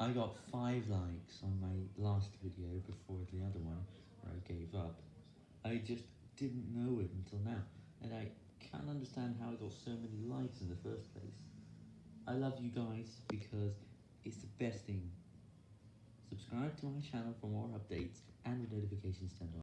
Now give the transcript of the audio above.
I got 5 likes on my last video before the other one, where I gave up. I just didn't know it until now, and I can't understand how I got so many likes in the first place. I love you guys, because it's the best thing. Subscribe to my channel for more updates, and the notifications turned on.